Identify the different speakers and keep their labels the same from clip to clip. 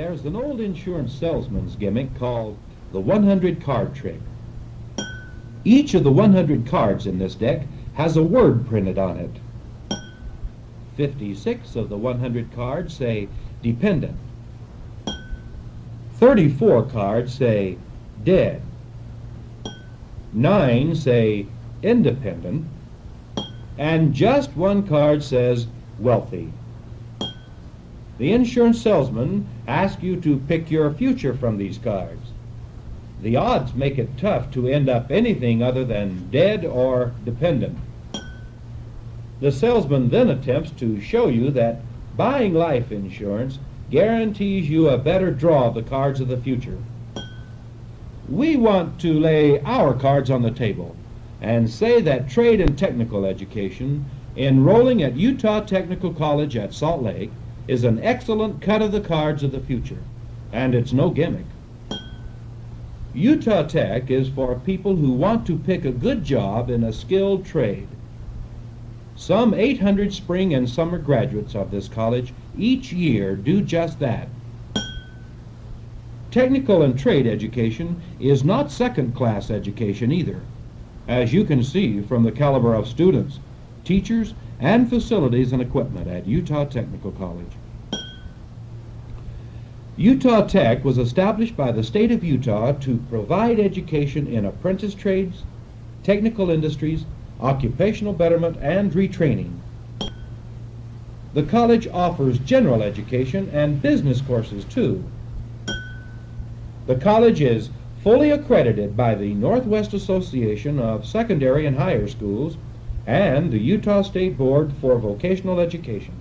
Speaker 1: There's an old insurance salesman's gimmick called the 100 card trick. Each of the 100 cards in this deck has a word printed on it. 56 of the 100 cards say dependent. 34 cards say dead. 9 say independent. And just one card says wealthy. The insurance salesman asks you to pick your future from these cards. The odds make it tough to end up anything other than dead or dependent. The salesman then attempts to show you that buying life insurance guarantees you a better draw of the cards of the future. We want to lay our cards on the table and say that trade and technical education, enrolling at Utah Technical College at Salt Lake, is an excellent cut of the cards of the future, and it's no gimmick. Utah Tech is for people who want to pick a good job in a skilled trade. Some 800 spring and summer graduates of this college each year do just that. Technical and trade education is not second-class education either, as you can see from the caliber of students, teachers, and facilities and equipment at Utah Technical College. Utah Tech was established by the state of Utah to provide education in apprentice trades, technical industries, occupational betterment, and retraining. The college offers general education and business courses too. The college is fully accredited by the Northwest Association of Secondary and Higher Schools and the Utah State Board for Vocational Education.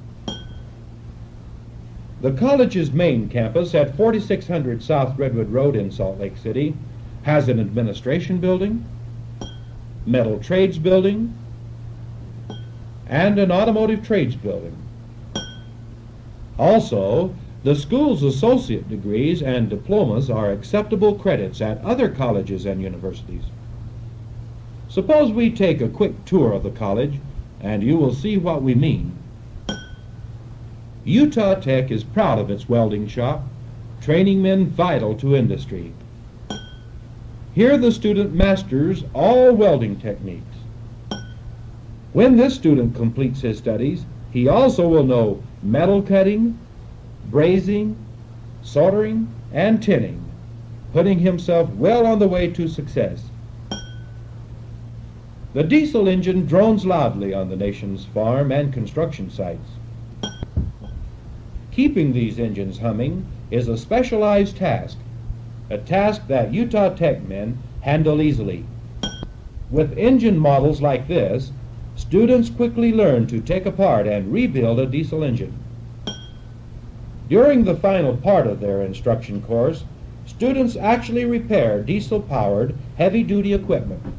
Speaker 1: The college's main campus at 4600 South Redwood Road in Salt Lake City has an administration building, metal trades building, and an automotive trades building. Also, the school's associate degrees and diplomas are acceptable credits at other colleges and universities. Suppose we take a quick tour of the college, and you will see what we mean. Utah Tech is proud of its welding shop, training men vital to industry. Here the student masters all welding techniques. When this student completes his studies, he also will know metal cutting, brazing, soldering, and tinning, putting himself well on the way to success. The diesel engine drones loudly on the nation's farm and construction sites. Keeping these engines humming is a specialized task, a task that Utah Tech men handle easily. With engine models like this, students quickly learn to take apart and rebuild a diesel engine. During the final part of their instruction course, students actually repair diesel-powered heavy-duty equipment.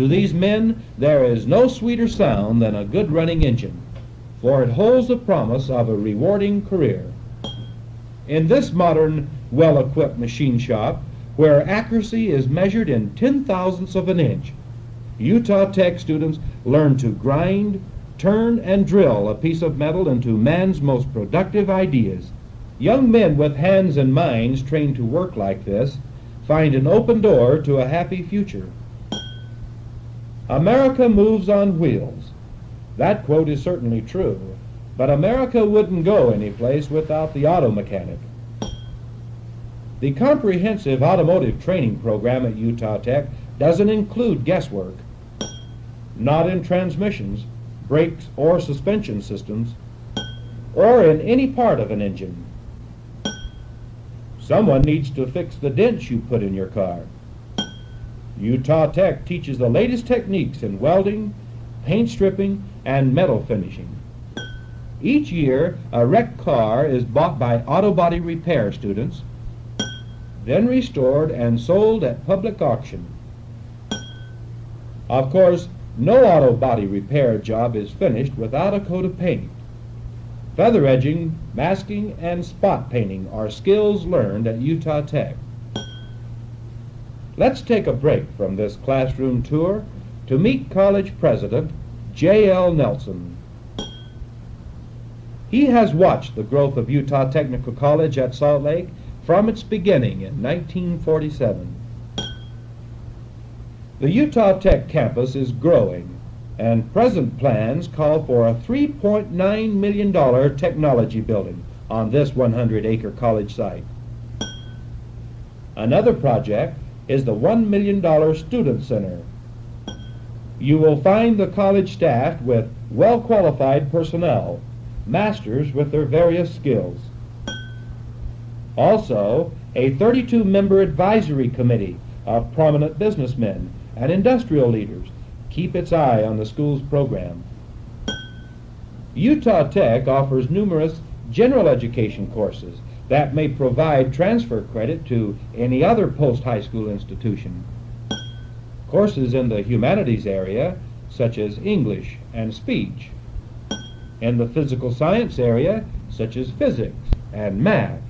Speaker 1: To these men, there is no sweeter sound than a good running engine for it holds the promise of a rewarding career. In this modern, well-equipped machine shop, where accuracy is measured in ten thousandths of an inch, Utah Tech students learn to grind, turn, and drill a piece of metal into man's most productive ideas. Young men with hands and minds trained to work like this find an open door to a happy future. America moves on wheels. That quote is certainly true, but America wouldn't go any place without the auto mechanic. The comprehensive automotive training program at Utah Tech doesn't include guesswork. Not in transmissions, brakes, or suspension systems, or in any part of an engine. Someone needs to fix the dents you put in your car. Utah Tech teaches the latest techniques in welding, paint stripping, and metal finishing. Each year, a wrecked car is bought by auto body repair students, then restored and sold at public auction. Of course, no auto body repair job is finished without a coat of paint. Feather edging, masking, and spot painting are skills learned at Utah Tech. Let's take a break from this classroom tour to meet college president J.L. Nelson. He has watched the growth of Utah Technical College at Salt Lake from its beginning in 1947. The Utah Tech campus is growing, and present plans call for a $3.9 million technology building on this 100 acre college site. Another project is the $1 million Student Center. You will find the college staffed with well qualified personnel, masters with their various skills. Also, a 32 member advisory committee of prominent businessmen and industrial leaders keep its eye on the school's program. Utah Tech offers numerous general education courses that may provide transfer credit to any other post-high school institution. Courses in the humanities area, such as English and speech. In the physical science area, such as physics and math.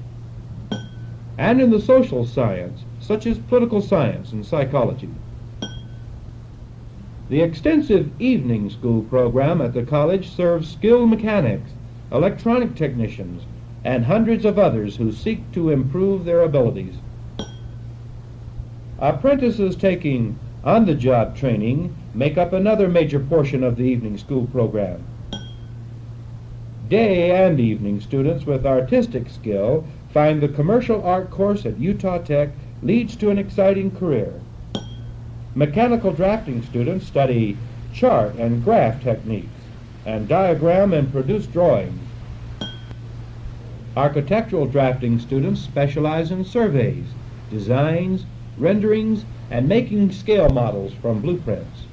Speaker 1: And in the social science, such as political science and psychology. The extensive evening school program at the college serves skilled mechanics, electronic technicians, and hundreds of others who seek to improve their abilities. Apprentices taking on-the-job training make up another major portion of the evening school program. Day and evening students with artistic skill find the commercial art course at Utah Tech leads to an exciting career. Mechanical drafting students study chart and graph techniques and diagram and produce drawings. Architectural drafting students specialize in surveys, designs, renderings, and making scale models from blueprints.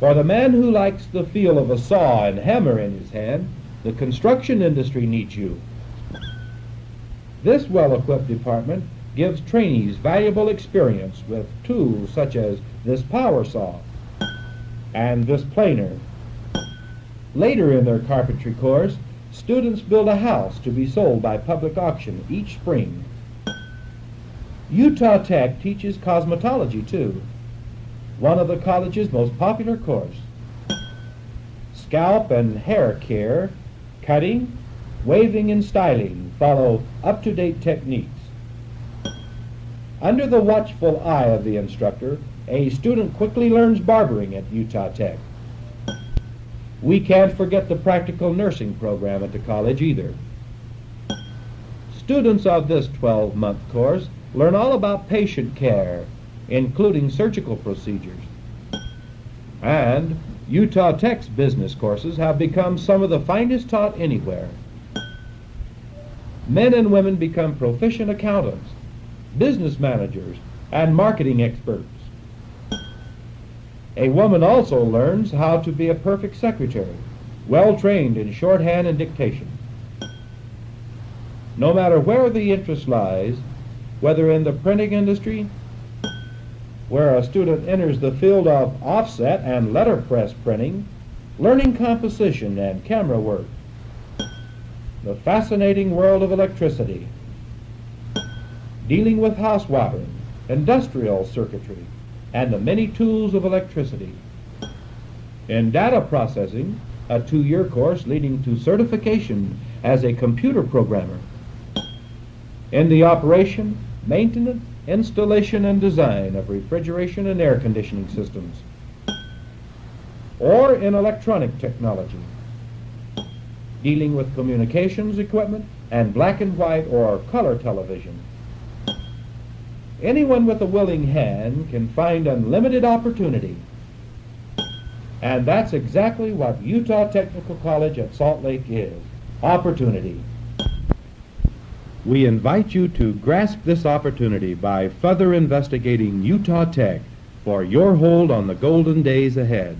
Speaker 1: For the man who likes the feel of a saw and hammer in his hand, the construction industry needs you. This well-equipped department gives trainees valuable experience with tools such as this power saw and this planer. Later in their carpentry course, students build a house to be sold by public auction each spring. Utah Tech teaches cosmetology too, one of the college's most popular courses. Scalp and hair care, cutting, waving, and styling follow up-to-date techniques. Under the watchful eye of the instructor, a student quickly learns barbering at Utah Tech. We can't forget the practical nursing program at the college either. Students of this 12-month course learn all about patient care, including surgical procedures. And Utah Tech's business courses have become some of the finest taught anywhere. Men and women become proficient accountants, business managers, and marketing experts. A woman also learns how to be a perfect secretary, well trained in shorthand and dictation. No matter where the interest lies, whether in the printing industry, where a student enters the field of offset and letterpress printing, learning composition and camera work, the fascinating world of electricity, dealing with house wiring, industrial circuitry, and the many tools of electricity. In data processing, a two-year course leading to certification as a computer programmer. In the operation, maintenance, installation, and design of refrigeration and air conditioning systems. Or in electronic technology, dealing with communications equipment and black and white or color television. Anyone with a willing hand can find unlimited opportunity. And that's exactly what Utah Technical College at Salt Lake is. Opportunity. We invite you to grasp this opportunity by further investigating Utah Tech for your hold on the golden days ahead.